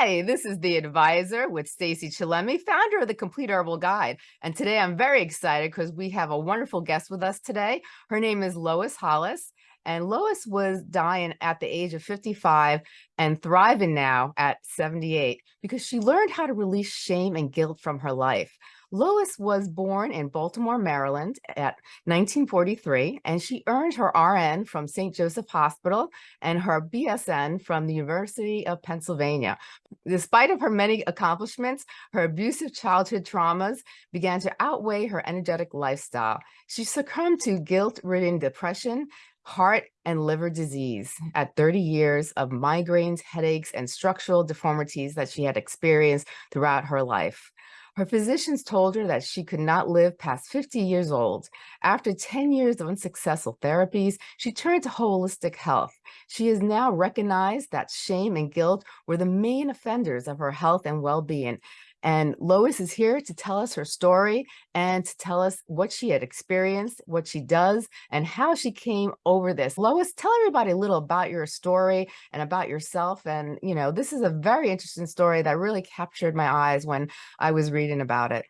Hi, this is the advisor with Stacy Chillemi, founder of the Complete Herbal Guide. And today I'm very excited because we have a wonderful guest with us today. Her name is Lois Hollis. And Lois was dying at the age of 55 and thriving now at 78 because she learned how to release shame and guilt from her life. Lois was born in Baltimore, Maryland at 1943, and she earned her RN from St. Joseph Hospital and her BSN from the University of Pennsylvania. Despite of her many accomplishments, her abusive childhood traumas began to outweigh her energetic lifestyle. She succumbed to guilt-ridden depression, heart and liver disease at 30 years of migraines, headaches, and structural deformities that she had experienced throughout her life. Her physicians told her that she could not live past 50 years old. After 10 years of unsuccessful therapies, she turned to holistic health. She has now recognized that shame and guilt were the main offenders of her health and well-being, and Lois is here to tell us her story and to tell us what she had experienced, what she does, and how she came over this. Lois, tell everybody a little about your story and about yourself. And, you know, this is a very interesting story that really captured my eyes when I was reading about it.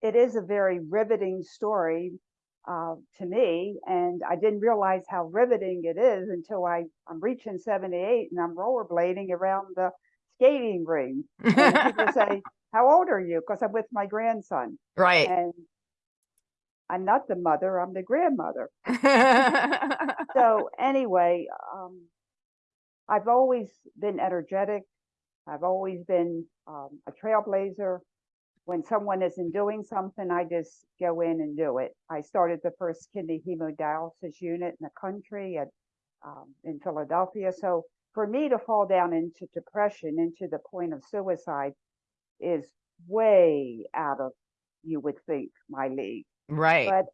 It is a very riveting story uh, to me, and I didn't realize how riveting it is until I, I'm reaching 78 and I'm rollerblading around the skating ring. And people say, how old are you? Because I'm with my grandson. Right. And I'm not the mother, I'm the grandmother. so anyway, um, I've always been energetic. I've always been um, a trailblazer. When someone isn't doing something, I just go in and do it. I started the first kidney hemodialysis unit in the country at um, in Philadelphia. So for me to fall down into depression, into the point of suicide, is way out of, you would think, my league. Right. But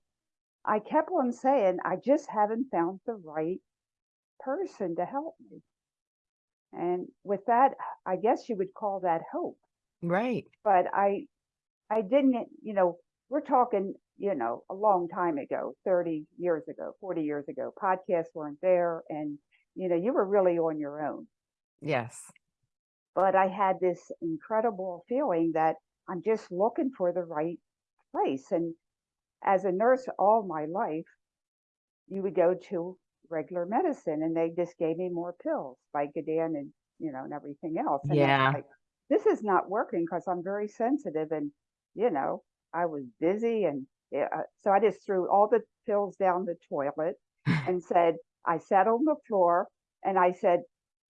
I kept on saying, I just haven't found the right person to help me. And with that, I guess you would call that hope. Right. But I, I didn't, you know, we're talking, you know, a long time ago, 30 years ago, 40 years ago, podcasts weren't there and you know, you were really on your own. Yes. But I had this incredible feeling that I'm just looking for the right place. And as a nurse all my life, you would go to regular medicine and they just gave me more pills, Vicodin and, you know, and everything else. And yeah. Like, this is not working because I'm very sensitive and, you know, I was busy. And yeah, uh, so I just threw all the pills down the toilet and said, I sat on the floor and I said,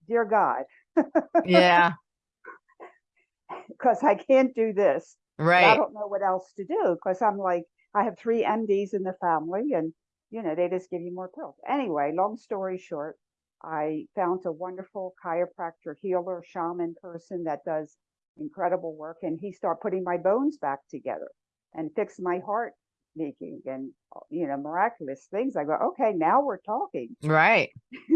Dear God. Yeah. Because I can't do this. Right. I don't know what else to do because I'm like, I have three MDs in the family and, you know, they just give you more pills. Anyway, long story short, I found a wonderful chiropractor, healer, shaman person that does incredible work. And he started putting my bones back together and fixed my heart making and you know miraculous things i go okay now we're talking. Right.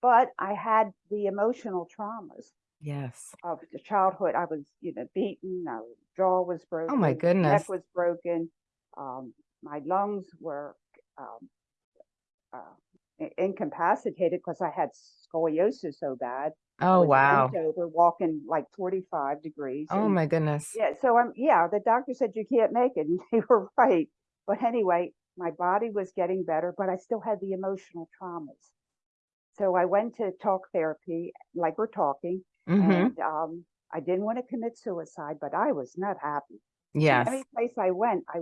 But i had the emotional traumas yes. of the childhood. I was you know beaten my jaw was broken oh my goodness neck was broken um, my lungs were um, uh, incapacitated because i had scoliosis so bad Oh wow. Over walking like 45 degrees. Oh and, my goodness. Yeah, so I'm yeah, the doctor said you can't make it. And they were right. But anyway, my body was getting better, but I still had the emotional traumas. So I went to talk therapy, like we're talking, mm-hmm. and um, I didn't want to commit suicide, but I was not happy. Yes. Every place I went, I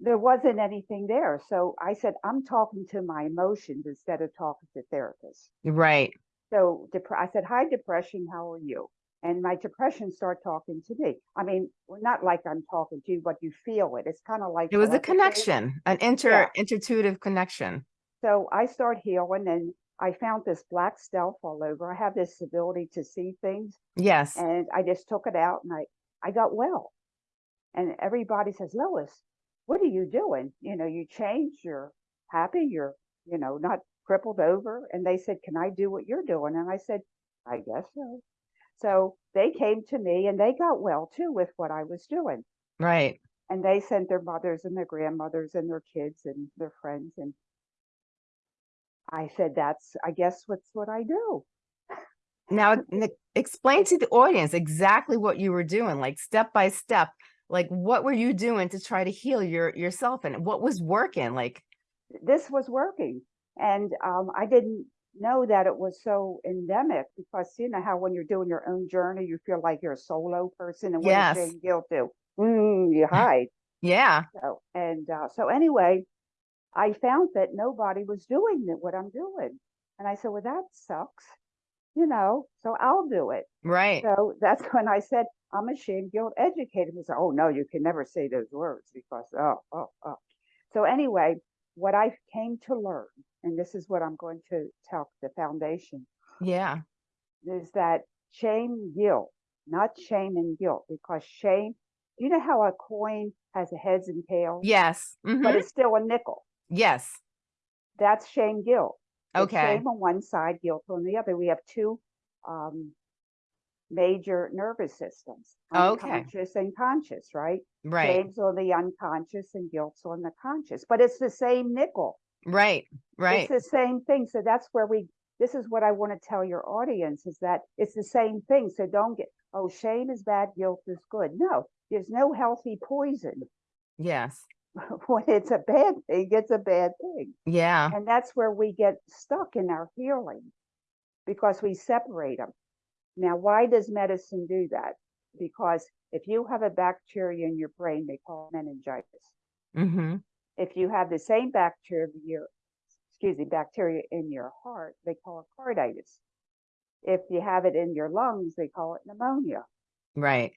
there wasn't anything there. So I said, I'm talking to my emotions instead of talking to therapists. Right. So I said, hi, depression, how are you? And my depression started talking to me. I mean, not like I'm talking to you, but you feel it. It's kind of like it was a connection, an inter yeah. intuitive connection. So I start healing and I found this black stealth all over. I have this ability to see things. Yes. And I just took it out and I, I got well. And everybody says, Lois, what are you doing? You know, you changed, you're happy, you're, you know, not crippled over and they said, Can I do what you're doing? And I said, I guess so. So they came to me and they got well too with what I was doing. Right. And they sent their mothers and their grandmothers and their kids and their friends. And I said, That's, I guess, what's what I do. Now, explain to the audience exactly what you were doing, like step by step. Like, what were you doing to try to heal your yourself, and what was working? Like, this was working. And um, I didn't know that it was so endemic because you know how when you're doing your own journey, you feel like you're a solo person. And what Yes. shame guilt do? Mm, you hide. yeah, So, and uh, so anyway, I found that nobody was doing what I'm doing. And I said, well, that sucks, you know, so I'll do it. right. So that's when I said, I'm a shame guilt educator. He said, oh, no, you can never say those words because, oh, oh, oh. So anyway, what I came to learn, and this is what I'm going to tell the foundation, Yeah, is that shame guilt, not shame and guilt, because shame, you know how a coin has a heads and tails, yes, but mhm, it's still a nickel. yes. That's shame guilt. It's Okay, Shame on one side, guilt on the other. We have two um, major nervous systems, Okay. unconscious and conscious, right? right, Shame's on the unconscious and guilt's on the conscious, but it's the same nickel. right, right. It's the same thing. So that's where we, this is what I want to tell your audience is that it's the same thing. So don't get, oh, shame is bad, guilt is good. No, there's no healthy poison. Yes, when it's a bad thing, it's a bad thing. yeah, And that's where we get stuck in our healing because we separate them. Now, why does medicine do that? Because if you have a bacteria in your brain, they call it meningitis. mm-hmm, If you have the same bacteria, your, excuse me, bacteria in your heart, they call it carditis. If you have it in your lungs, they call it pneumonia. right.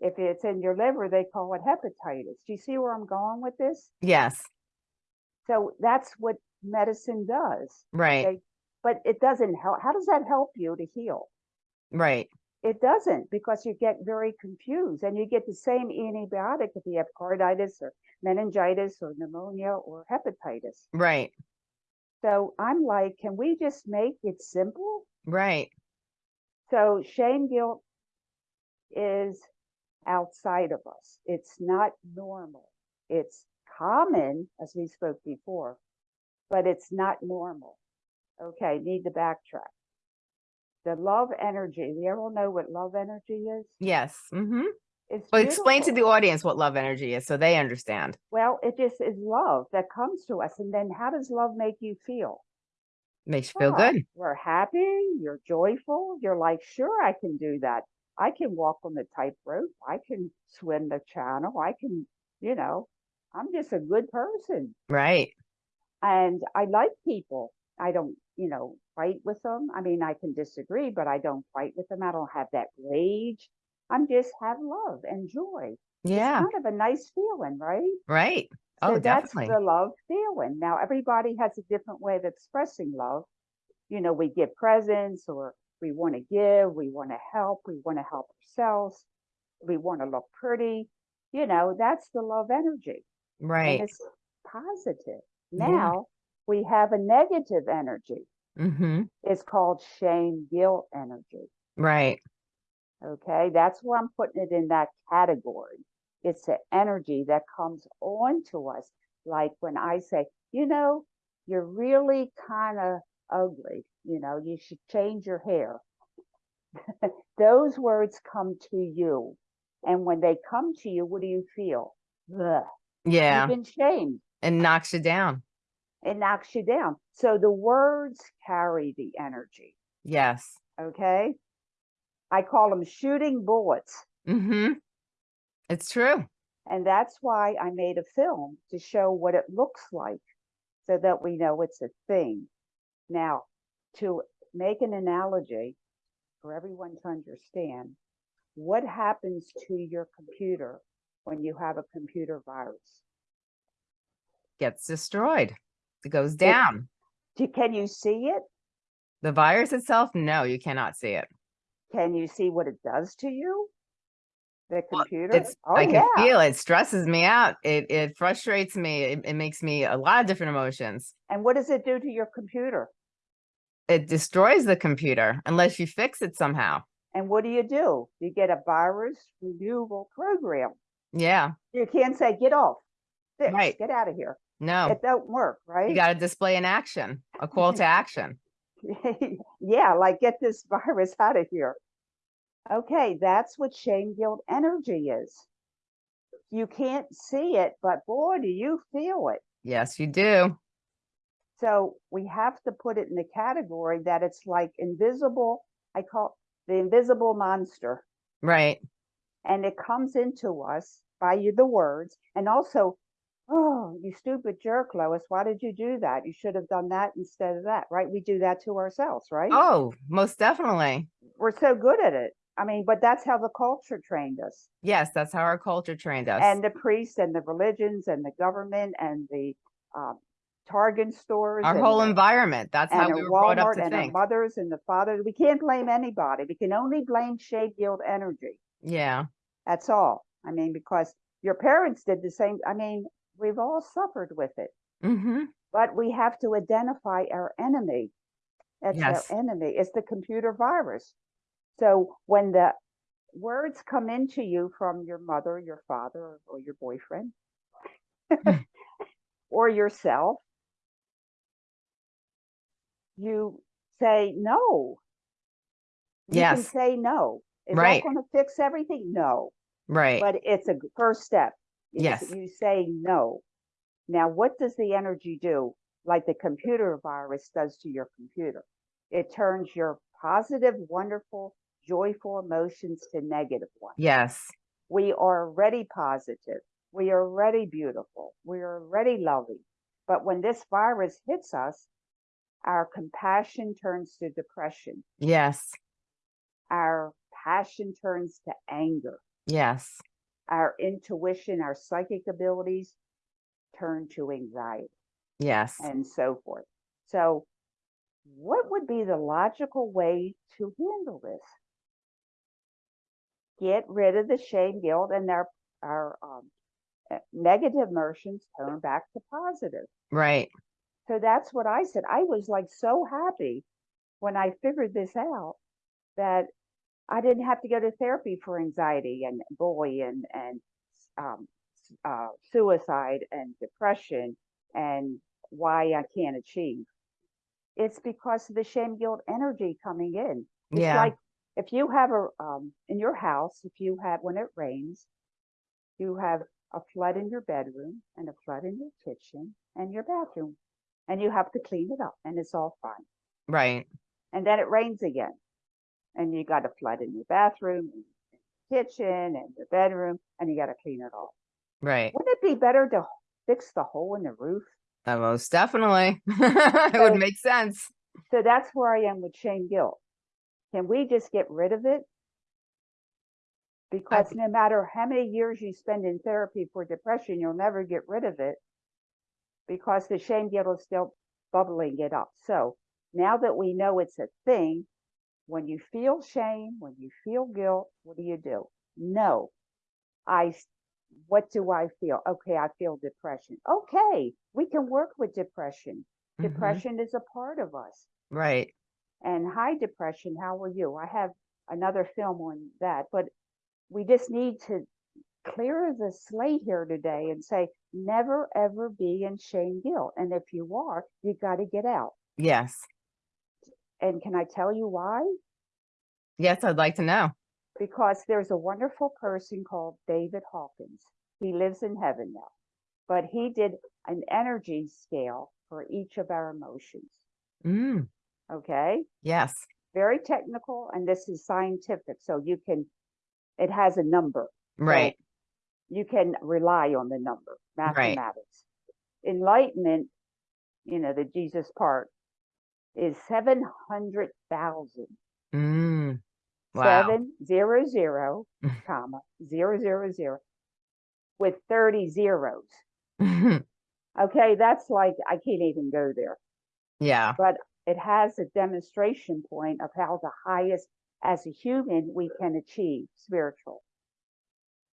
If it's in your liver, they call it hepatitis. Do you see where I'm going with this? Yes, So that's what medicine does. right, Okay. But it doesn't help. How does that help you to heal? Right, It doesn't because you get very confused and you get the same antibiotic if you have carditis or meningitis or pneumonia or hepatitis. right, So I'm like, can we just make it simple? right. So shame guilt is outside of us. It's not normal. It's common, as we spoke before, but it's not normal. Okay, need to backtrack. The love energy, we all know what love energy is? Yes, mm-hmm. It's But explain to the audience what love energy is so they understand. Well, it just is love that comes to us. And then how does love make you feel? Makes you feel Ah, good. We're happy, you're joyful, you're like, sure, I can do that. I can walk on the tightrope, I can swim the channel, I can, you know, I'm just a good person. Right, And I like people. I don't, you know, fight with them. I mean, I can disagree, but I don't fight with them. I don't have that rage. I'm just have love and joy. yeah, It's kind of a nice feeling, right? right. So Oh, that's definitely. the love feeling. Now, everybody has a different way of expressing love. You know, we give presents or we want to give, we want to help, we want to help ourselves, we want to look pretty. You know, that's the love energy. And Right, it's positive. Now we have a negative energy. mm-hmm, It's called shame guilt energy. right, Okay, that's where I'm putting it in that category. It's the energy that comes on to us. Like when I say, you know, you're really kind of ugly, you know, you should change your hair. Those words come to you. And when they come to you, what do you feel? Ugh, yeah, You've been shamed. and knocks you down. It knocks you down. So the words carry the energy. Yes, Okay. I call them shooting bullets. mm-hmm. It's true. And that's why I made a film to show what it looks like so that we know it's a thing. Now, to make an analogy for everyone to understand, what happens to your computer when you have a computer virus? Gets destroyed. It goes down. Do- Can you see it? The virus itself, no, you cannot see it. Can you see what it does to you? The computer? It's Oh, I can yeah. feel it stresses me out. It it frustrates me. It, it makes me a lot of different emotions. And what does it do to your computer? It destroys the computer unless you fix it somehow. And what do you do? You get a virus removal program. Yeah. You can't say, get off, fix, Right. get out of here. No. It don't work, right? You got to display an action, a call to action. yeah, like get this virus out of here. Okay, that's what shame guilt energy is. You can't see it, but boy, do you feel it. Yes, you do. So we have to put it in the category that it's like invisible. I call the invisible monster. Right. And it comes into us by you the words and also, oh, you stupid jerk, Lois. Why did you do that? You should have done that instead of that, right? We do that to ourselves, right? Oh, most definitely. We're so good at it. I mean, but that's how the culture trained us. Yes, that's how our culture trained us. And the priests and the religions and the government and the um, Target stores. our whole the- environment. That's how we were brought up Walmart to and our think. mothers and the fathers. We can't blame anybody. We can only blame shade guilt energy. Yeah. That's all. I mean, because your parents did the same. I mean, we've all suffered with it, hmm but we have to identify our enemy. That's Yes. our enemy. It's the computer virus. So when the words come into you from your mother, your father, or your boyfriend, or yourself, you say no. You can Yes. say no. Is Right. that going to fix everything? No Right. but it's a first step. Yes. You say no. Now, what does the energy do? Like the computer virus does to your computer. It turns your positive, wonderful, joyful emotions to negative ones. yes. We are already positive. We are already beautiful. We are already loving. But when this virus hits us, our compassion turns to depression. Yes. Our passion turns to anger. Yes. Our intuition, our psychic abilities turn to anxiety Yes. and so forth. So, what would be the logical way to handle this? Get rid of the shame, guilt, and our our um, uh, negative emotions turn back to positive. Right. So that's what I said. I was like so happy when I figured this out that I didn't have to go to therapy for anxiety and and and um, uh, suicide and depression and why I can't achieve. It's because of the shame guilt energy coming in. It's Yeah. like if you have a um, in your house, if you have when it rains, you have a flood in your bedroom and a flood in your kitchen and your bathroom, and you have to clean it up, and it's all fine. Right. And then it rains again, and you got a flood in your bathroom, and your kitchen, and your bedroom, and you got to clean it all. Right. Wouldn't it be better to fix the hole in the roof? Uh, most definitely. it would make sense. So that's where I am with shame guilt. Can we just get rid of it? Because no matter how many years you spend in therapy for depression, you'll never get rid of it because the shame guilt is still bubbling it up. So now that we know it's a thing, when you feel shame, when you feel guilt, what do you do? No, I what do I feel? Okay, I feel depression. Okay, we can work with depression. Mhm. Depression is a part of us Right. and high depression how are you i have another film on that but we just need to clear the slate here today and say never ever be in shame guilt and if you are you got to get out Yes. And can i tell you why Yes, I'd like to know. because there's a wonderful person called david hawkins he lives in heaven now but he did an energy scale for each of our emotions Mm. okay Yes. very technical and this is scientific so you can it has a number Right. you can rely on the number Right. mathematics enlightenment you know the jesus part is 700,000 Mm. Wow. seven zero zero comma zero zero zero with 30 zeros okay that's like i can't even go there yeah. but it has a demonstration point of how the highest as a human we can achieve spiritual.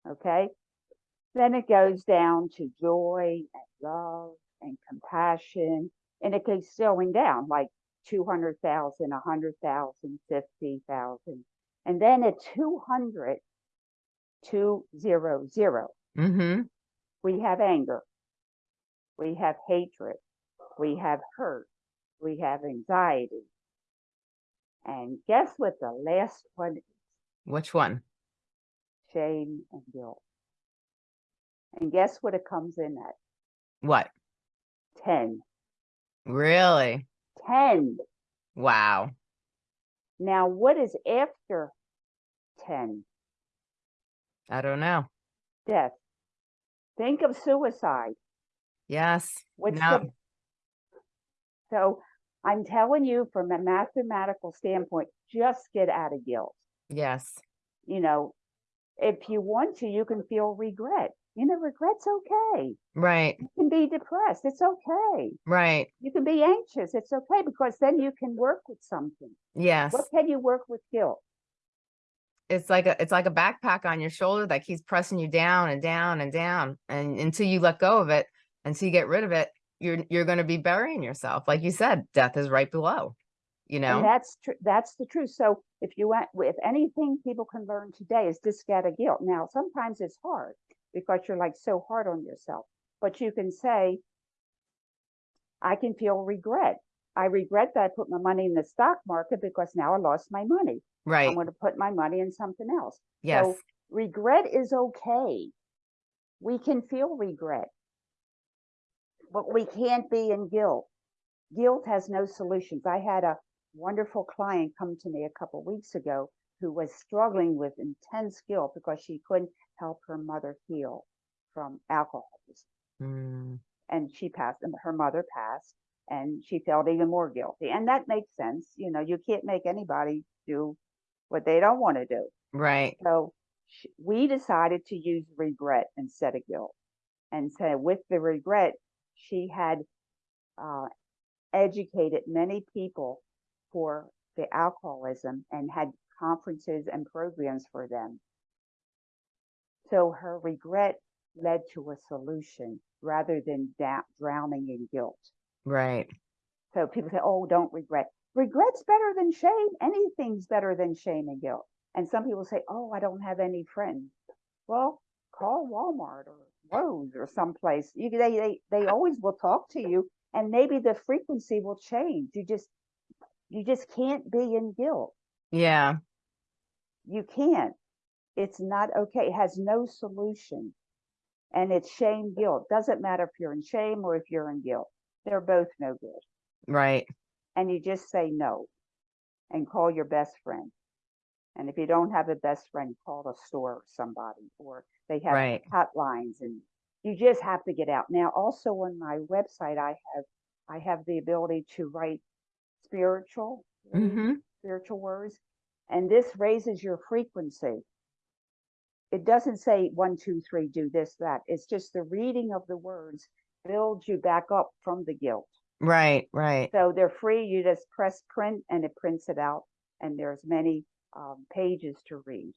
Okay. Then it goes down to joy and love and compassion, and it keeps going down like 200,000, 100,000, 50,000. And then at 200, 200, Mm-hmm. we have anger, we have hatred, we have hurt, we have anxiety, And guess what the last one is? Which one? Shame and guilt. And guess what it comes in at? What? 10. Really? 10. Wow. Now, what is after 10? I don't know. Death. Think of suicide. Yes. What's No. the so I'm telling you from a mathematical standpoint, just get out of guilt. Yes. You know, if you want to, you can feel regret. You know, regret's okay. Right. You can be depressed. It's okay. Right. You can be anxious. It's okay because then you can work with something. Yes. What can you work with guilt? It's like a it's like a backpack on your shoulder that keeps pressing you down and down and down. And until you let go of it, until you get rid of it, you're you're gonna be burying yourself. Like you said, death is right below. You And know? that's true. That's the truth. So if you want, if anything people can learn today is just get a guilt. Now, sometimes it's hard because you're like so hard on yourself, but you can say, I can feel regret. I regret that I put my money in the stock market because now I lost my money. Right. I'm going to put my money in something else. Yes. So regret is okay. We can feel regret, but we can't be in guilt. Guilt has no solutions. I had a wonderful client come to me a couple weeks ago who was struggling with intense guilt because she couldn't help her mother heal from alcoholism. Mm, And she passed, and her mother passed, and she felt even more guilty. And that makes sense. You know, you can't make anybody do what they don't want to do. right. So sh- we decided to use regret instead of guilt. And so with the regret, she had uh, educated many people for the alcoholism and had conferences and programs for them. So her regret led to a solution rather than drowning in guilt. Right. So people say, oh, don't regret. Regret's better than shame. Anything's better than shame and guilt. And some people say, oh, I don't have any friends. Well, call Walmart or Lowe's or someplace. You, they, they, they always will talk to you and maybe the frequency will change. You just, you just can't be in guilt. Yeah. You can't. It's not okay. It has no solution. And it's shame, guilt. Doesn't matter if you're in shame or if you're in guilt. They're both no good. Right. and you just say no and call your best friend. And if you don't have a best friend, call the store or somebody, or they have Right. hotlines and you just have to get out. Now, also on my website, I have, I have the ability to write spiritual, words, hmm spiritual words, and this raises your frequency. It doesn't say one, two, three, do this, that. It's just the reading of the words builds you back up from the guilt. Right. Right. So they're free. You just press print and it prints it out. And there's many um, pages to read.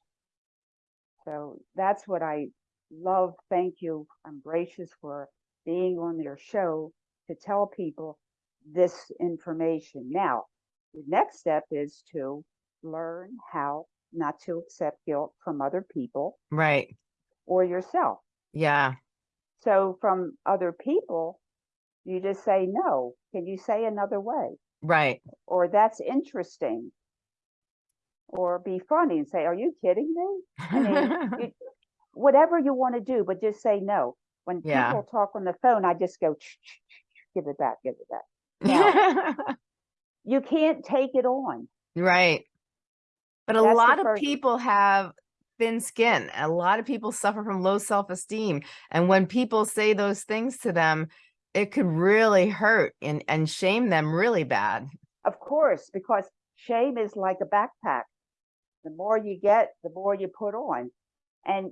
So that's what I love. Thank you. I'm gracious for being on your show to tell people this information. Now, the next step is to learn how not to accept guilt from other people Right. or yourself. Yeah. So from other people, you just say, no, can you say another way? Right. or that's interesting or be funny and say are you kidding me i mean you, whatever you want to do but just say no when Yeah. people talk on the phone i just go "Ch- ch- ch- give it back give it back you can't take it on right. But a That's lot of people have thin skin. A lot of people suffer from low self-esteem. And when people say those things to them, it could really hurt and, and shame them really bad. of course because shame is like a backpack the more you get the more you put on and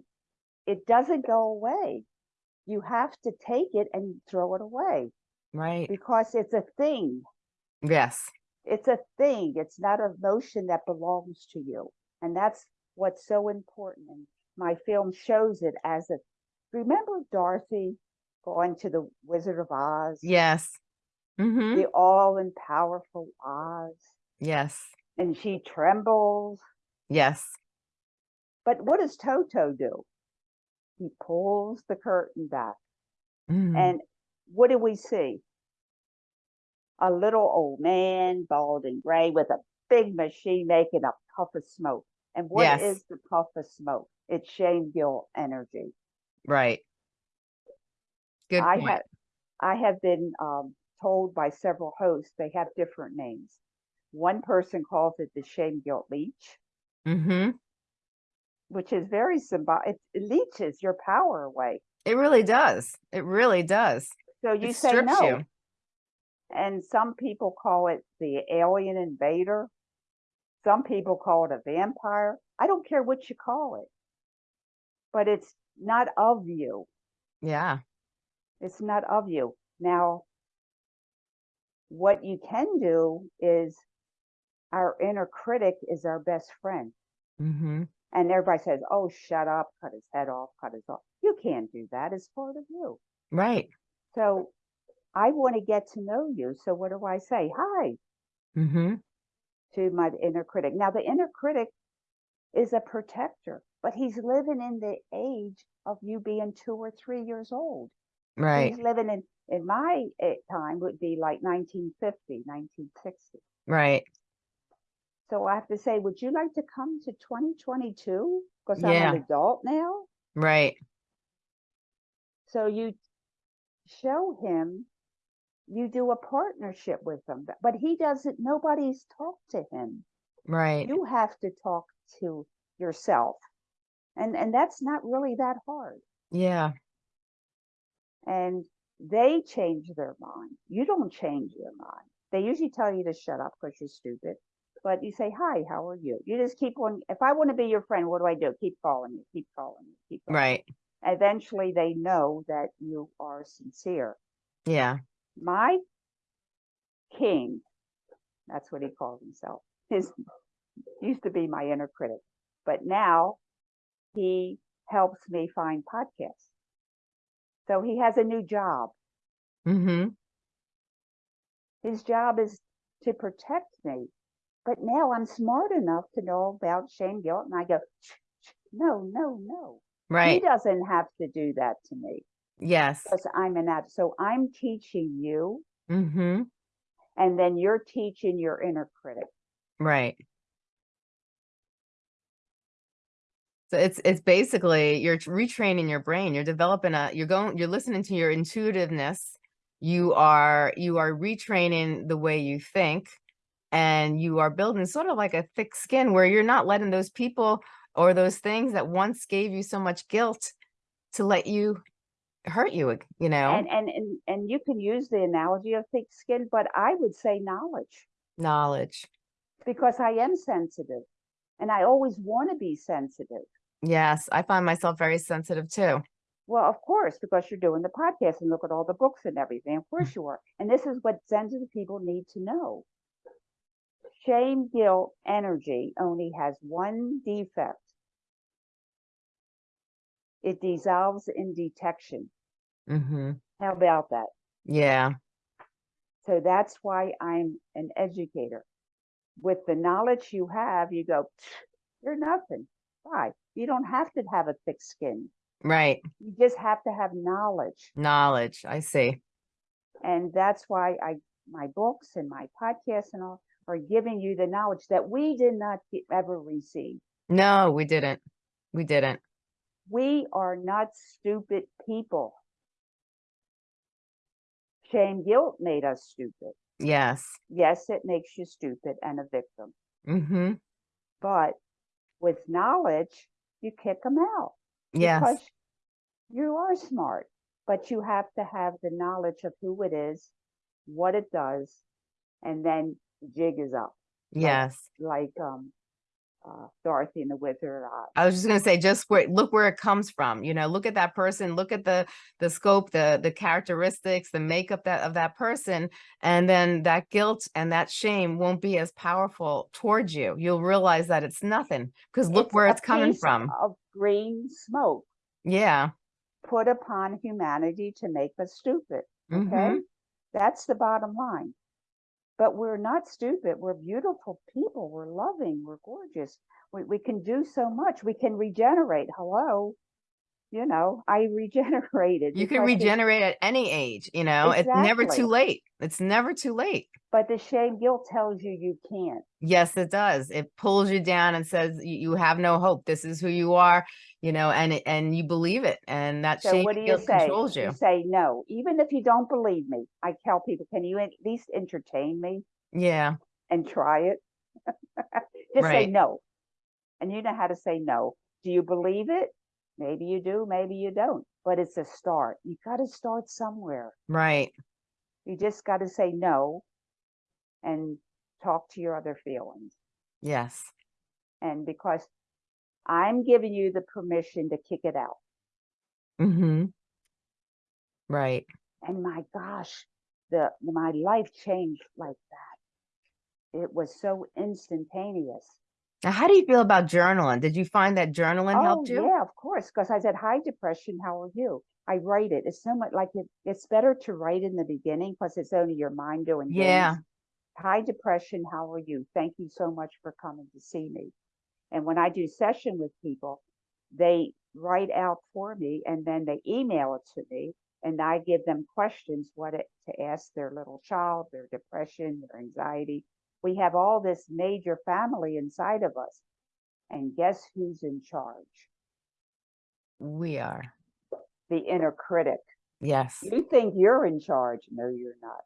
it doesn't go away you have to take it and throw it away Right. because it's a thing Yes. It's a thing. It's not a notion that belongs to you. And that's what's so important. And my film shows it as a remember dorothy going to the wizard of oz? Yes. hmm the all-powerful oz. Yes. and she trembles. Yes. but what does toto do? He pulls the curtain back. Mhm. and what do we see a little old man bald and gray with a big machine making a puff of smoke. And what Yes. is the puff of smoke? It's shame, guilt, energy. Right. Good I point. have, I have been um, told by several hosts they have different names. One person calls it the shame guilt leech, Mm-hmm. which is very symbolic. It leeches your power away. It really does. It really does. So you it say no. you. And some people call it the alien invader. Some people call it a vampire. I don't care what you call it, but it's not of you. Yeah. It's not of you. Now, what you can do is our inner critic is our best friend. Mm-hmm. And everybody says, oh, shut up, cut his head off, cut his off. You can't do that. It's part of you. Right. So I want to get to know you. So what do I say? Hi Mm-hmm. to my inner critic. Now, the inner critic is a protector, but he's living in the age of you being two or three years old. Right. He's living in, in my eh, time would be like 1950, 1960. Right. So I have to say, would you like to come to 2022? Because I'm an adult now. Right. So you show him, you do a partnership with them but- he doesn't, nobody's talked to him. Right. You have to talk to yourself. And, and that's not really that hard. Yeah. And they change their mind. You don't change your mind. They usually tell you to shut up because you're stupid. But you say, hi, how are you? You just keep on. If I want to be your friend, what do I do? Keep calling you, keep calling you, keep calling. Right. Eventually they know that you are sincere. Yeah. My king, that's what he calls himself, his used to be my inner critic, but now he helps me find podcasts. So he has a new job. Mm-hmm. His job is to protect me. But now I'm smart enough to know about shame, guilt, and I go, "Shh, shh, no, no, Right. He doesn't have to do that to me Yes. because I'm an ad. So I'm teaching you, Mm-hmm. and then you're teaching your inner critic. Right. So it's it's basically you're retraining your brain. You're developing a you're going you're listening to your intuitiveness. You are you are retraining the way you think and you are building sort of like a thick skin where you're not letting those people or those things that once gave you so much guilt to let you hurt you, you know, And, and and and you can use the analogy of thick skin, but I would say knowledge knowledge. because I am sensitive, and I always want to be sensitive. Yes, I find myself very sensitive too. Well, of course, because you're doing the podcast and look at all the books and everything. Of course mm. you are. And this is what sensitive people need to know. Shame, guilt, energy only has one defect. It dissolves in detection. Mm-hmm. How about that? Yeah. So that's why I'm an educator. With the knowledge you have, you go, you're nothing. Why? You don't have to have a thick skin. Right. You just have to have knowledge. Knowledge. I see. And that's why I my books and my podcasts and all are giving you the knowledge that we did not ever receive. No, we didn't. We didn't. We are not stupid people. Shame guilt made us stupid. Yes. Yes, it makes you stupid and a victim. Mm-hmm. But with knowledge, you kick them out. Yes. Because you are smart, but you have to have the knowledge of who it is, what it does, and then the jig is up. Yes. Like um, uh, Dorothy and the Wizard of Oz. I was just gonna say, just where look where it comes from. You know, look at that person, look at the the scope, the the characteristics, the makeup that of that person, and then that guilt and that shame won't be as powerful towards you. You'll realize that it's nothing because look where it's coming from. Of green smoke Yeah. put upon humanity to make us stupid. Okay, Mhm. that's the bottom line. But we're not stupid. We're beautiful people. We're loving. We're gorgeous. We, we can do so much. We can regenerate. Hello. You know, I regenerated. You can it- regenerate at any age, you know, it's never too late. It's never too late. But the shame guilt tells you you can't. Yes, it does. It pulls you down and says you, have no hope. This is who you are, you know, and and you believe it. And that So shame what do you guilt say? controls you. You say no, even if you don't believe me. I tell people, can you at least entertain me Yeah, and try it? Just say no. And you know how to say no. Do you believe it? Maybe you do, maybe you don't. But it's a start. You got to start somewhere. right. You just got to say no and talk to your other feelings. Yes. And because I'm giving you the permission to kick it out. Mm-hmm. Right. And my gosh, the my life changed like that. It was so instantaneous. Now, how do you feel about journaling? Did you find that journaling Oh helped you? yeah, of course. Because I said, "Hi, depression. How are you?" I write it. It's so much like it, it's better to write in the beginning because it's only your mind doing things. Yeah. Hi, depression. How are you? Thank you so much for coming to see me. And when I do session with people, they write out for me and then they email it to me and I give them questions what it, to ask their little child, their depression, their anxiety. We have all this major family inside of us. And guess who's in charge? We are. The inner critic. Yes. You think you're in charge. No, you're not.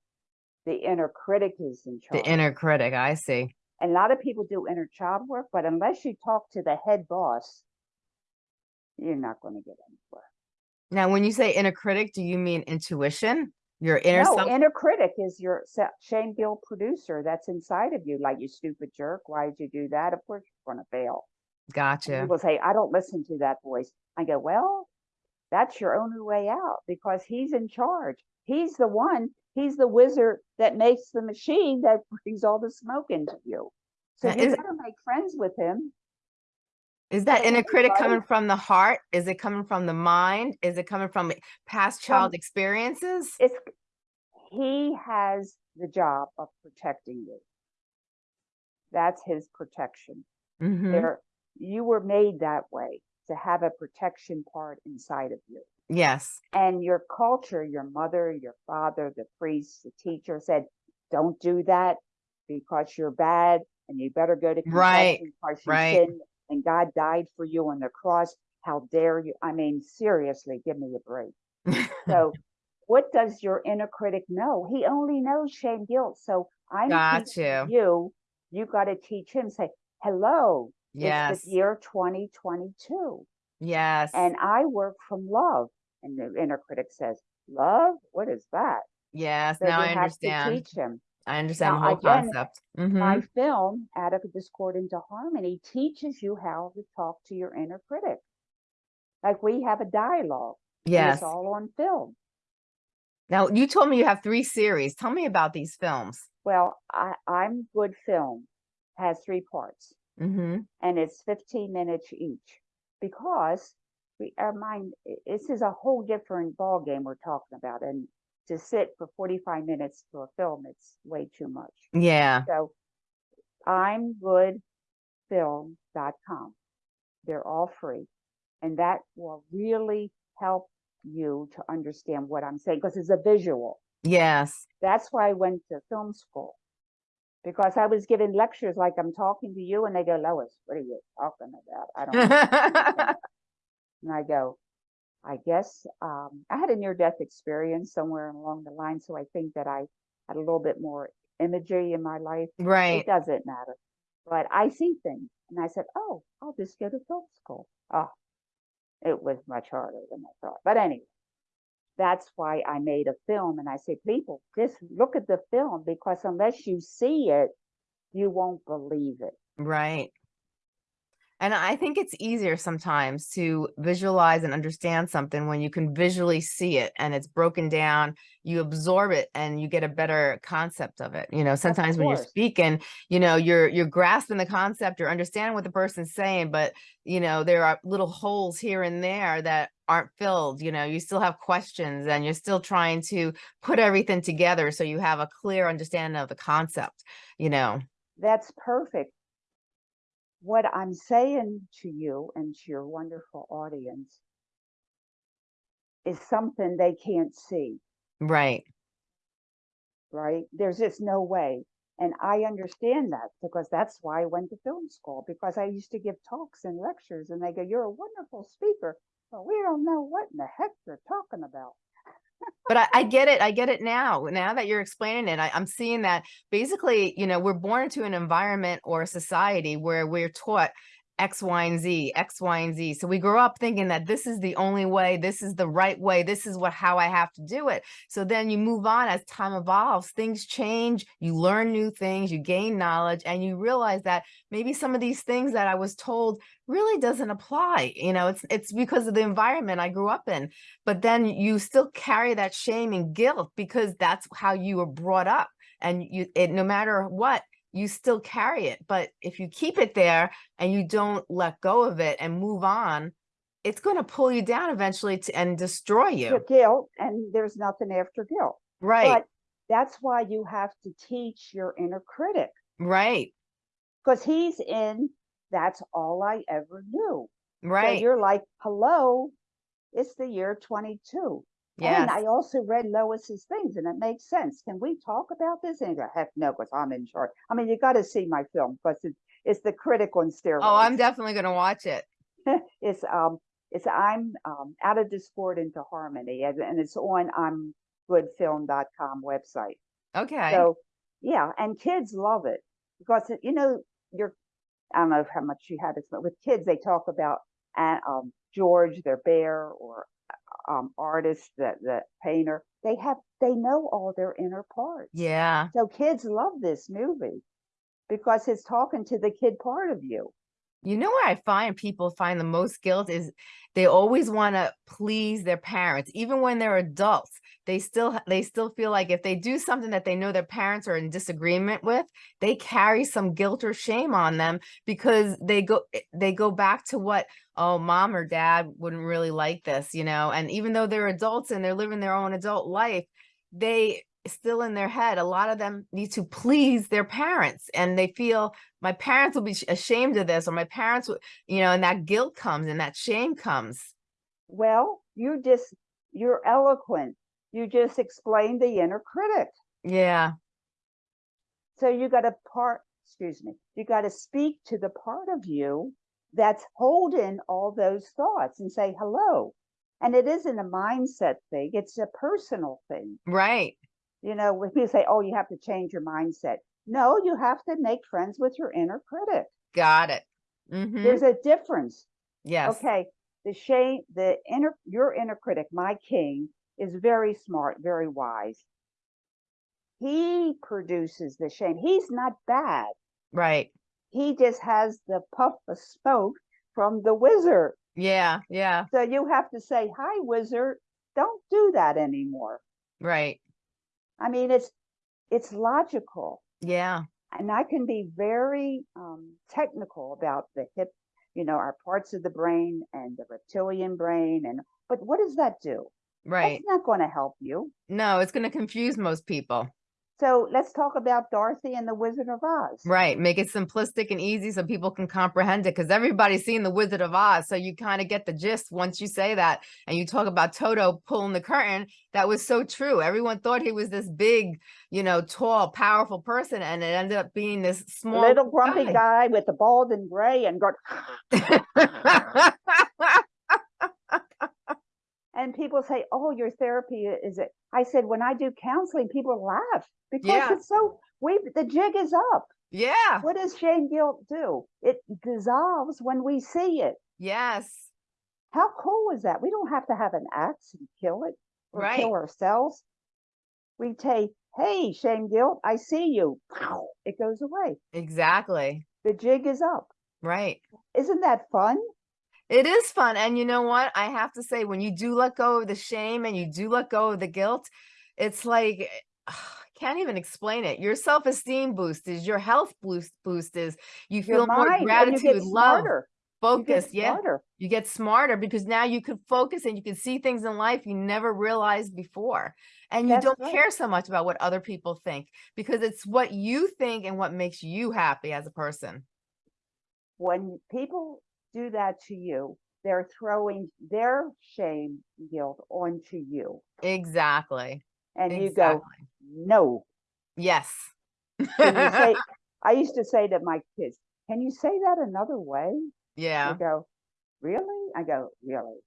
The inner critic is in charge. The inner critic. I see. And a lot of people do inner child work, but unless you talk to the head boss, you're not going to get anywhere. Now, when you say inner critic, do you mean intuition? Your inner no, self? inner critic is your shame guilt producer that's inside of you. Like you stupid jerk, why did you do that? Of course you're going to fail. And Gotcha. People say, I don't listen to that voice. I go, well, that's your only way out because he's in charge. He's the one. He's the wizard that makes the machine that brings all the smoke into you. So Now, you better make friends with him. Is that inner critic coming from the heart? Is it coming from the mind? Is it coming from past child experiences? It's he has the job of protecting you. That's his protection. Mhm. There, you were made that way to have a protection part inside of you. Yes. And your culture, your mother, your father, the priest, the teacher said, don't do that because you're bad and you better go to Right, because you right. sinned and God died for you on the cross. How dare you? I mean, seriously, give me a break. So, what does your inner critic know? He only knows shame, guilt. So, I'm Got teaching you. you. You got to teach him. Say, "Hello, Yes. it's the year 2022, Yes. and I work from love." And the inner critic says, "Love? What is that?" Yes. So Now I have understand. to teach him. I understand the whole again, concept. My Mhm. film, Out of Discord into Harmony, teaches you how to talk to your inner critic. Like we have a dialogue. Yes. it's all on film. Now you told me you have three series. Tell me about these films. Well, I, I'm Good Film has three parts Mm-hmm. and it's 15 minutes each because we our mind this is a whole different ball game we're talking about and to sit for 45 minutes for a film it's way too much. Yeah. So I'm goodfilm.com. They're all free and that will really help you to understand what I'm saying because it's a visual. Yes. That's why I went to film school because I was giving lectures like I'm talking to you, and they go, Lois, what are you talking about? I don't know. and I go, I guess um, I had a near death experience somewhere along the line, so I think that I had a little bit more imagery in my life. right. It doesn't matter, but I see things, and I said, oh, I'll just go to film school. Oh, it was much harder than I thought. But anyway, that's why I made a film. And I say, people, just look at the film because unless you see it, you won't believe it. Right. And I think it's easier sometimes to visualize and understand something when you can visually see it and it's broken down, you absorb it and you get a better concept of it. You know, sometimes when you're speaking, you know, you're you're grasping the concept, you're understanding what the person's saying, but you know, there are little holes here and there that aren't filled, you know, you still have questions and you're still trying to put everything together so you have a clear understanding of the concept, you know. That's perfect. What I'm saying to you and to your wonderful audience is something they can't see, Right. right? There's just no way. And I understand that because that's why I went to film school because I used to give talks and lectures and they go, You're a wonderful speaker. But we don't know what in the heck you're talking about. But I, I get it. I get it now. Now that you're explaining it, I, I'm seeing that basically, you know, we're born into an environment or a society where we're taught X, Y, and Z, X, Y, and Z. So we grow up thinking that this is the only way, this is the right way, this is what how I have to do it. So then you move on as time evolves, things change, you learn new things, you gain knowledge, and you realize that maybe some of these things that I was told really doesn't apply. You know, it's it's because of the environment I grew up in. But then you still carry that shame and guilt because that's how you were brought up. And you it no matter what, you still carry it. But if you keep it there and you don't let go of it and move on, it's going to pull you down eventually to, and destroy you. guilt, and there's nothing after guilt. Right. But that's why you have to teach your inner critic right. because he's in that's all I ever knew. So Right. you're like, hello, it's the year 22. Yes. And I also read Lois's things and it makes sense. Can we talk about this? And you go, heck no, because I'm in charge. I mean, you got to see my film because it's, it's the critic on steroids. oh, I'm definitely going to watch it. it's um it's I'm um out of discord into harmony and, and it's on I'm goodfilm.com website. Okay. So yeah, and kids love it because you know you're I don't know how much you had this, but with kids they talk about uh, um George, their bear, or um artist, the the painter. They have they know all their inner parts. yeah. So kids love this movie because it's talking to the kid part of you. You know where I find people find the most guilt is they always want to please their parents, even when they're adults. They still they still feel like if they do something that they know their parents are in disagreement with, they carry some guilt or shame on them because they go they go back to what oh mom or dad wouldn't really like this, you know. And even though they're adults and they're living their own adult life, they still in their head a lot of them need to please their parents and they feel my parents will be ashamed of this or my parents you know and that guilt comes and that shame comes Well, you just you're eloquent. You just explained the inner critic. yeah So you got to part, excuse me, you got to speak to the part of you that's holding all those thoughts and say hello. And it isn't a mindset thing, it's a personal thing. right You know, when people say, oh, you have to change your mindset. No, you have to make friends with your inner critic. got it hmm There's a difference. yes Okay, the shame, the inner, your inner critic, my king, is very smart, very wise. He produces the shame. He's not bad. right He just has the puff of smoke from the wizard. yeah yeah So you have to say, "Hi, wizard. Don't do that anymore." right I mean, it's it's logical, yeah and I can be very um, technical about the hip, you know, our parts of the brain and the reptilian brain, and but what does that do? right It's not going to help you. no it's going to confuse most people So let's talk about Dorothy and the Wizard of Oz. right make it simplistic and easy so people can comprehend it because everybody's seen the wizard of oz so you kind of get the gist once you say that and you talk about toto pulling the curtain that was so true everyone thought he was this big you know tall powerful person and it ended up being this small Little grumpy guy. guy with the bald and gray and go, and people say, "Oh, your therapy is it?" I said, "When I do counseling, people laugh because Yeah. it's so we the jig is up. yeah What does shame guilt do? It dissolves when we see it. yes How cool is that? We don't have to have an axe and kill it or Right. kill ourselves. We take, "Hey, shame guilt, I see you." Pow, It goes away. exactly The jig is up. right Isn't that fun? It is fun. And you know what? I have to say, when you do let go of the shame and you do let go of the guilt, it's like, eh, I can't even explain it. Your self esteem boost is, your health boost boost is, you feel more mind, and you gratitude, love, smarter. You focus. Yeah. You get smarter because now you can focus and you can see things in life you never realized before. And you That's don't right. care so much about what other people think because it's what you think and what makes you happy as a person. when people do that to you, they're throwing their shame, guilt onto you. Exactly. And you go, no. Yes. Say, I used to say to my kids, can you say that another way? Yeah. They go, really? I go, really?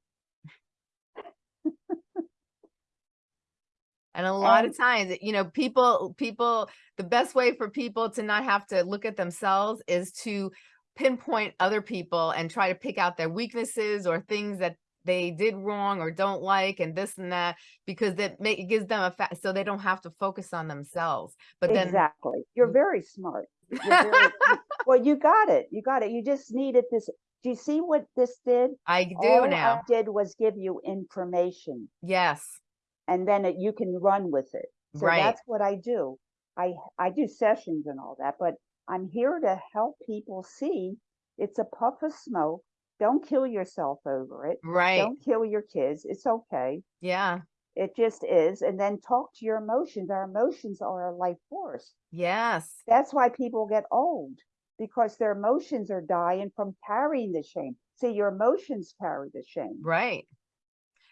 And a lot of times, you know, people, people, the best way for people to not have to look at themselves is to pinpoint other people and try to pick out their weaknesses or things that they did wrong or don't like and this and that, because that make, it gives them a fact, so they don't have to focus on themselves. But then, Exactly. You're Mm. very smart. You're very, well, you got it. You got it. You just needed this. Do you see what this did? I do All I now. did was give you information Yes, and then it, you can run with it. So Right. that's what I do. I I do sessions and all that, but I'm here to help people see it's a puff of smoke. Don't kill yourself over it. right. Don't kill your kids. It's okay. Yeah, It just is. And then talk to your emotions. Our emotions are a life force. yes, That's why people get old because their emotions are dying from carrying the shame. See, your emotions carry the shame. right.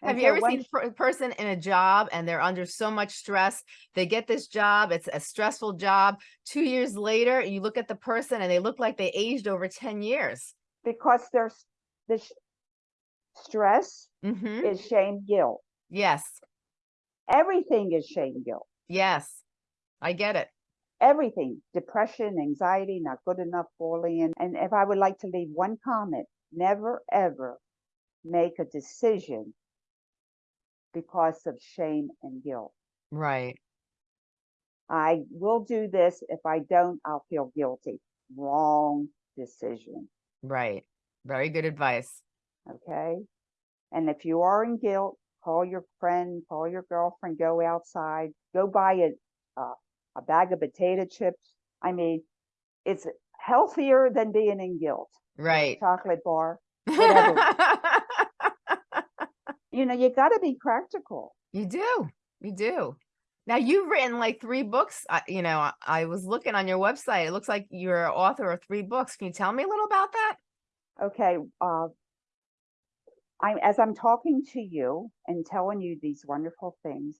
Have you ever seen a person in a job and they're under so much stress? They get this job, it's a stressful job. Two years later, you look at the person and they look like they aged over 10 years. because there's the sh- stress hmm is shame guilt. Yes, Everything is shame guilt. yes, I get it. Everything, depression, anxiety, not good enough, bullying. And if I would like to leave one comment, never ever make a decision because of shame and guilt. Right, I will do this. If I don't, I'll feel guilty. Wrong decision. right. Very good advice. Okay. And if you are in guilt, call your friend, call your girlfriend, go outside, go buy a, uh, a bag of potato chips. I mean, it's healthier than being in guilt. Right. Chocolate bar. Whatever. You know, you got to be practical. You do, you do. Now you've written like three books. I, you know, I, I was looking on your website. It looks like you're an author of three books. Can you tell me a little about that? Okay. Uh, I'm as I'm talking to you and telling you these wonderful things,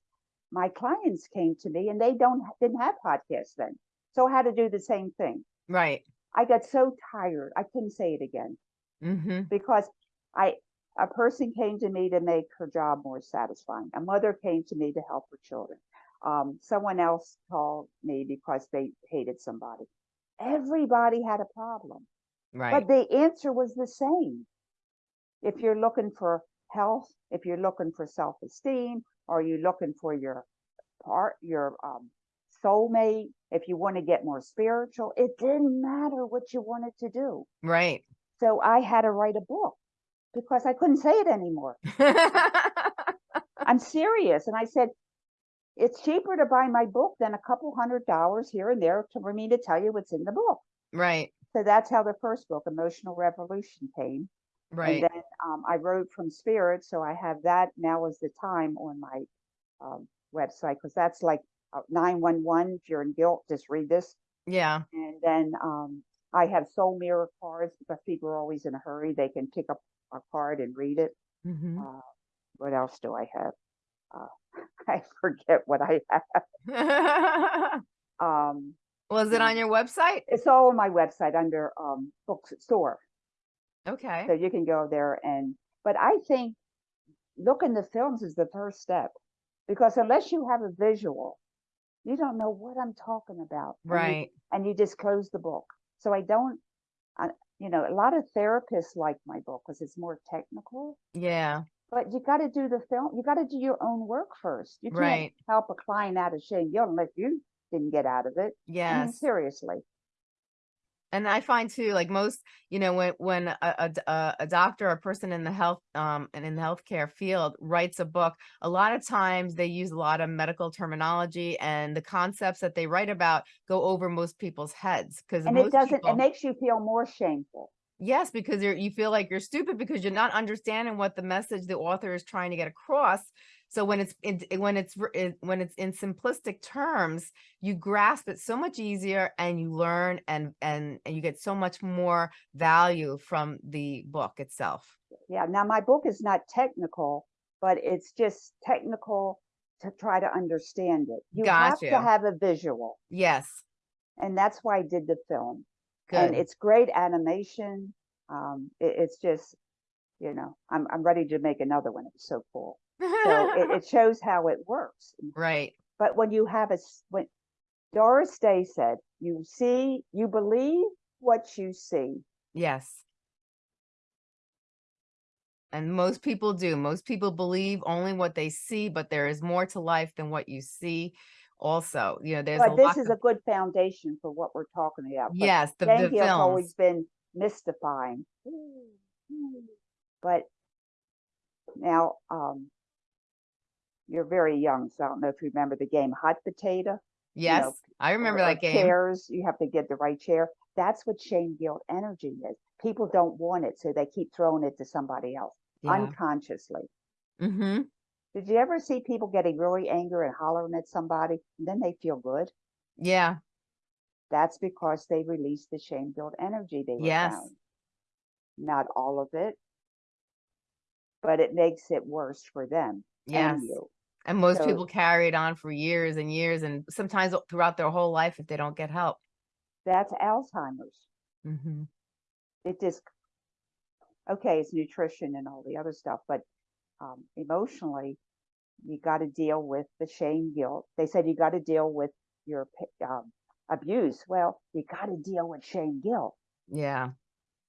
my clients came to me and they don't didn't have podcasts then, so I had to do the same thing. Right. I got so tired. I couldn't say it again Mm-hmm. because I a person came to me to make her job more satisfying. A mother came to me to help her children. Um, someone else called me because they hated somebody. Everybody had a problem. Right. But the answer was the same. If you're looking for health, if you're looking for self-esteem, are you're looking for your part, your um, soulmate, if you want to get more spiritual, it didn't matter what you wanted to do. Right. So I had to write a book because I couldn't say it anymore. I'm serious. And I said, it's cheaper to buy my book than a couple hundred dollars here and there to, for me to tell you what's in the book. right. So that's how the first book, Emotional Revolution, came. Right. And then um, I wrote from spirit, so I have that now is the time on my um, website because that's like uh, 911. If you're in guilt, just read this. Yeah. And then um, I have soul mirror cards because people are always in a hurry. They can pick up a card and read it. Mhm. Uh, what else do I have? Uh, I forget what I have. Um, Was it on your website? it's all on my website under um, bookstore. Okay. So you can go there and, but I think looking the films is the first step because unless you have a visual, you don't know what I'm talking about. and you- Right. And you just close the book. So I don't, I, you know, a lot of therapists like my book because it's more technical, Yeah. but you got to do the film. You got to do your own work first. You can't Right. help a client out of shame guilt unless you didn't get out of it. I mean, seriously. And I find too, like most, you know, when when a, a d- a- doctor a person in the health um and in the healthcare field writes a book, a lot of times they use a lot of medical terminology and the concepts that they write about go over most people's heads because And it doesn't, people, it makes you feel more shameful. yes, because you're you feel like you're stupid because you're not understanding what the message the author is trying to get across. So when it's in, when it's when it's in simplistic terms, you grasp it so much easier and you learn and and and you get so much more value from the book itself. Yeah, now my book is not technical, but it's just technical to try to understand it. You have to have a visual, Yes. and that's why I did the film. Good. And it's great animation. Um, it, it's just, you know, I'm I'm ready to make another one. It was so cool. So it, it shows how it works. right. But when you have a, when Doris Day said, "You see, you believe what you see." Yes. And most people do. Most people believe only what they see, but there is more to life than what you see. Also, you know, there's a But this is of, a good foundation for what we're talking about. But yes, the, the Gale's always been mystifying. But now, um, you're very young, so I don't know if you remember the game Hot Potato. you know, Yes, I remember that game. Chairs, you have to get the right chair. That's what shame guilt energy is. People don't want it, so they keep throwing it to somebody else Yeah. unconsciously. Mm-hmm. Did you ever see people getting really angry and hollering at somebody, and then they feel good? Yeah. That's because they release the shame guilt energy they were Yes. found. Not all of it, but it makes it worse for them Yes. and you. And most So- people carry it on for years and years and sometimes throughout their whole life if they don't get help. That's Alzheimer's. Mm-hmm. It just okay, it's nutrition and all the other stuff, but um, emotionally, you got to deal with the shame guilt. They said you got to deal with your um, abuse. Well, you got to deal with shame guilt. Yeah.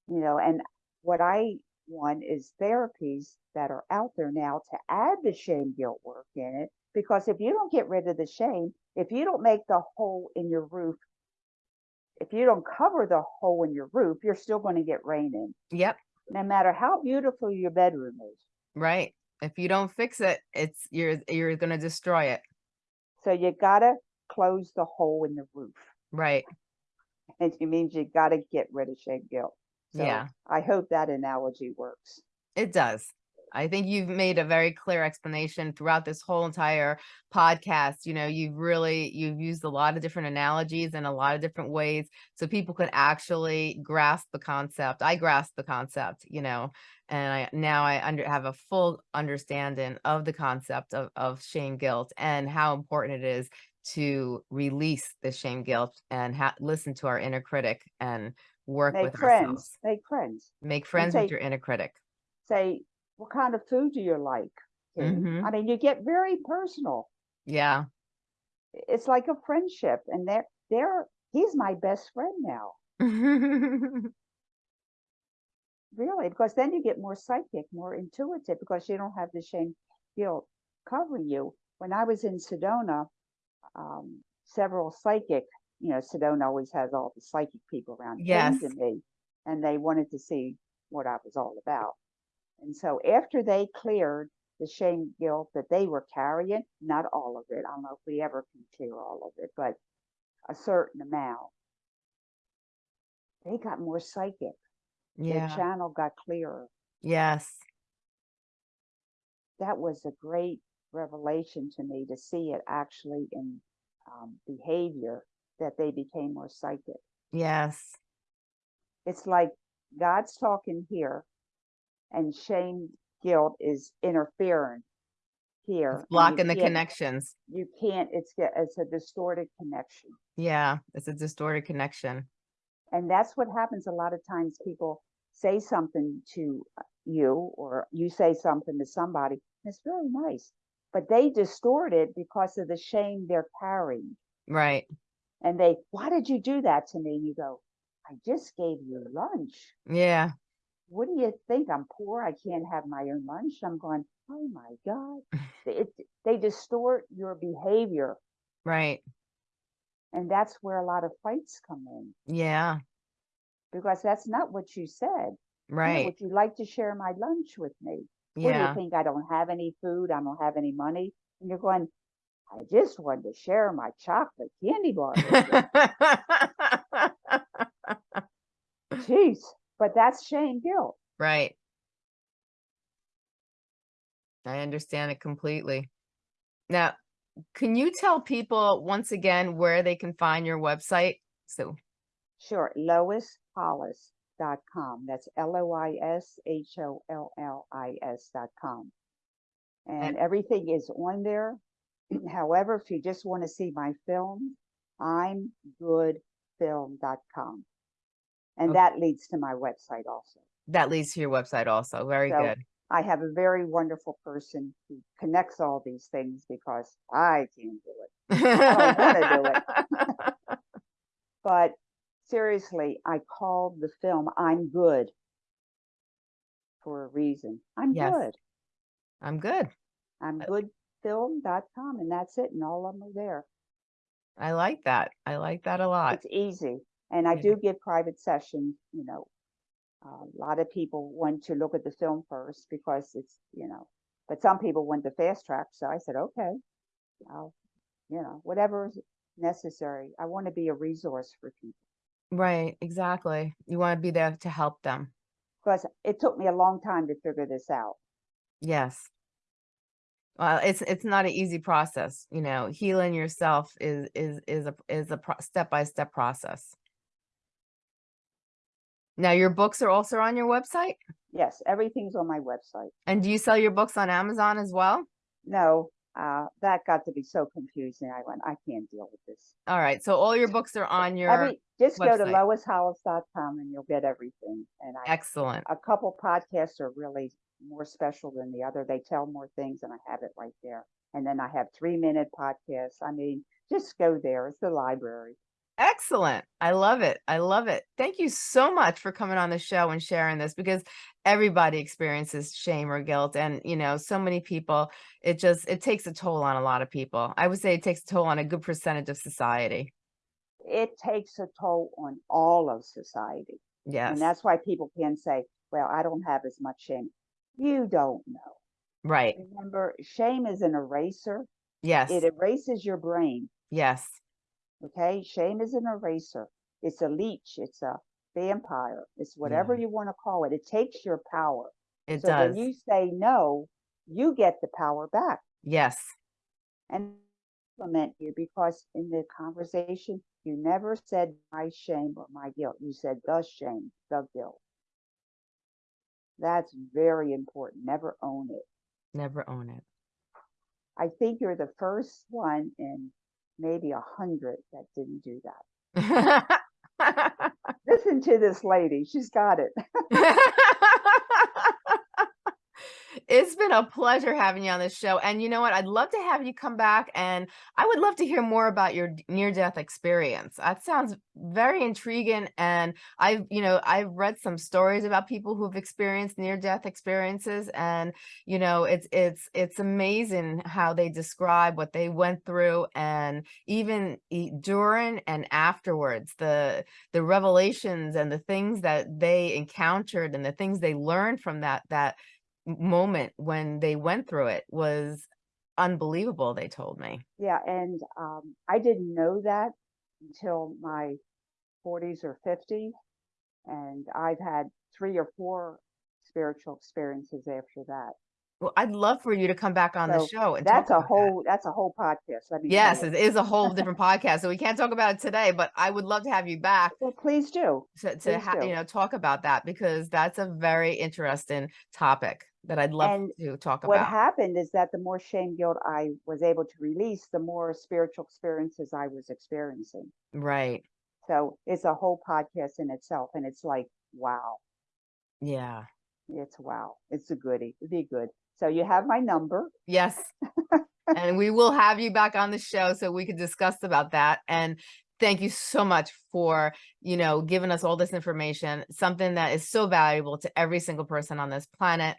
you know and what i want is therapies that are out there now to add the shame guilt work in it because if you don't get rid of the shame if you don't make the hole in your roof if you don't cover the hole in your roof you're still going to get rain in Yep. no matter how beautiful your bedroom is Right. If you don't fix it, it's you're you're gonna destroy it. so you got to close the hole in the roof Right. and it means you got to get rid of shame guilt so Yeah. i hope that analogy works It does. I think you've made a very clear explanation throughout this whole entire podcast. You know, you've really you've used a lot of different analogies in a lot of different ways so people could actually grasp the concept. I grasp the concept, you know, and I now I under have a full understanding of the concept of of shame guilt and how important it is to release the shame guilt and ha- listen to our inner critic and work make with friends ourselves. make friends Make friends say- with your inner critic. say, what kind of food do you like? Katie?" Mhm. I mean, you get very personal. Yeah. It's like a friendship, and they're they're he's my best friend now, really, because then you get more psychic, more intuitive, because you don't have the shame guilt covering you. When I was in Sedona, um, several psychic, you know, Sedona always has all the psychic people around Yes. to me, and they wanted to see what I was all about. And so after they cleared the shame guilt that they were carrying, not all of it, I don't know if we ever can clear all of it, but a certain amount, they got more psychic. Their Yeah. channel got clearer. Yes. That was a great revelation to me to see it actually in um, behavior that they became more psychic. Yes. It's like God's talking here and shame guilt is interfering here. It's blocking the connections. You can't, it's, it's a distorted connection. Yeah. It's a distorted connection. And that's what happens a lot of times people say something to you or you say something to somebody. It's really nice, but they distort it because of the shame they're carrying. Right. And they, why did you do that to me? And you go, I just gave you lunch. Yeah. What do you think? I'm poor. I can't have my own lunch. I'm going, oh my God. it, they distort your behavior. Right. And that's where a lot of fights come in Yeah. because that's not what you said. Yeah, Right. would you like to share my lunch with me? What do you think? I don't have any food. I don't have any money. And you're going, I just wanted to share my chocolate candy bar with you. Jeez. But that's shame guilt. right. I understand it completely. Now, can you tell people once again where they can find your website? So, Sure. Lois Hollis, com. That's L-O-I-S-H-O-L-L-I-S dot com. And And- everything is on there. However, if you just want to see my film, I'm goodfilm.com. And Okay. that leads to my website also. That leads to your website also. Very So- good. I have a very wonderful person who connects all these things because I can't do it. don't wanna do it. But seriously, I called the film I'm Good for a reason. I'm Yes. good. I'm good. I'm Uh, goodfilm.com and that's it. And all of them are there. I like that. I like that a lot. It's easy. And I Yeah. do give private sessions, you know. A lot of people want to look at the film first because it's, you know, but some people want the fast track. So I said, okay, I'll, you know, whatever is necessary. I want to be a resource for people Right. Exactly. You want to be there to help them. because it took me a long time to figure this out. Yes. Well, it's it's not an easy process, you know. Healing yourself is is is a is a step-by-step process. Now, your books are also on your website? Yes, everything's on my website. And do you sell your books on Amazon as well? No, uh, that got to be so confusing. I went, I can't deal with this. All right. So all your books are on your Every, just go to website. loishollis.com and you'll get everything. And I excellent. a couple podcasts are really more special than the other. They tell more things and I have it right there. And then I have three minute podcasts. I mean, just go there. It's the library. Excellent. I love it. I love it. Thank you so much for coming on the show and sharing this because everybody experiences shame or guilt and you know so many people it just it takes a toll on a lot of people. I would say it takes a toll on a good percentage of society. It takes a toll on all of society. Yes. And that's why people can say, well, I don't have as much shame. You don't know. right. Remember, shame is an eraser. Yes. It erases your brain. yes. Okay. Shame is an eraser. It's a leech. It's a vampire. It's whatever mm. you want to call it. It takes your power. It so does. when you say no, you get the power back. yes. And compliment you because in the conversation, you never said my shame or my guilt. You said the shame, the guilt. That's very important. Never own it. Never own it. I think you're the first one in maybe a hundred that didn't do that. Listen to this lady. She's got it. it's been a pleasure having you on this show. And you know what? I'd love to have you come back and I would love to hear more about your near death experience. That sounds very intriguing. And I've, you know, I've read some stories about people who've experienced near death experiences. And, you know, it's, it's, it's amazing how they describe what they went through and even during and afterwards, the, the revelations and the things that they encountered and the things they learned from that, that moment when they went through it was unbelievable they told me Yeah, and um, I didn't know that until my 40s or 50s, and I've had three or four spiritual experiences after that. Well i'd love for you to come back on the show and That's a about that. whole that's a whole podcast. Let me yes it is a whole different podcast so we can't talk about it today but i would love to have you back Well, please do. to, to Please do. you know talk about that because that's a very interesting topic that i'd love And to talk What about What happened is that the more shame guilt I was able to release, the more spiritual experiences I was experiencing. right So it's a whole podcast in itself, and it's like, wow, yeah it's wow, it's a goodie. It'd be good. So you have my number. Yes. and we will have you back on the show so we could discuss about that. And thank you so much for, you know, giving us all this information, something that is so valuable to every single person on this planet.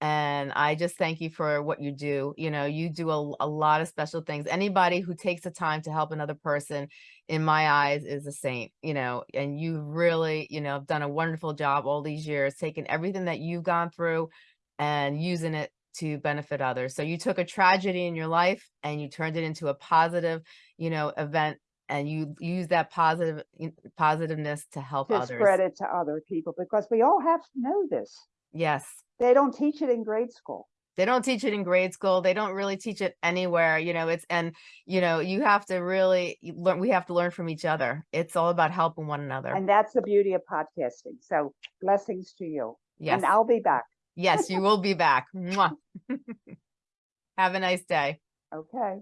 And I just thank you for what you do. You know, you do a, a lot of special things. Anybody who takes the time to help another person, in my eyes, is a saint, you know, and you really, you know, have done a wonderful job all these years, taking everything that you've gone through and using it to benefit others. So you took a tragedy in your life and you turned it into a positive, you know, event and you use that positive positiveness to help to others. spread it to other people because we all have to know this. Yes. They don't teach it in grade school. They don't teach it in grade school. They don't really teach it anywhere. You know, it's, and you know, you have to really learn, we have to learn from each other. It's all about helping one another. And that's the beauty of podcasting. So blessings to you. Yes. And I'll be back. Yes, you will be back. Have a nice day. Okay.